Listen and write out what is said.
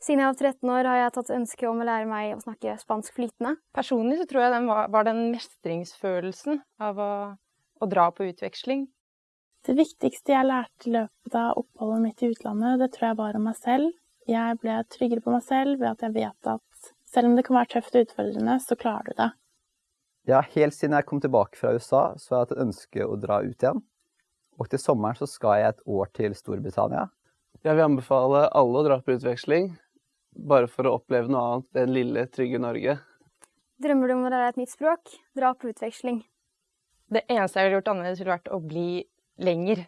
Siden jeg var 13 år har jeg tatt ønske om å lære meg å snakke spansk flytende. Personlig så tror jeg den var, var den mestringsfølelsen av å, å dra på utveksling. Det viktigste jeg lærte i løpet av oppholdet mitt i utlandet, det tror jeg var om meg selv. Jeg ble tryggere på meg selv ved at jeg vet at selv om det kan være tøft og utfordrende, så klarer du det. Ja, helt siden jeg kom tilbake fra USA, så har jeg hatt et ønske å dra ut igjen. Og til sommeren så skal jeg et år til Storbritannia. Jeg vil anbefale alle å dra på utveksling, bare for å oppleve noe annet enn lille, trygge Norge. Drømmer du om å lære et nytt språk? Dra på utveksling. Det eneste jeg ville gjort annerledes, ville vært å bli lenger.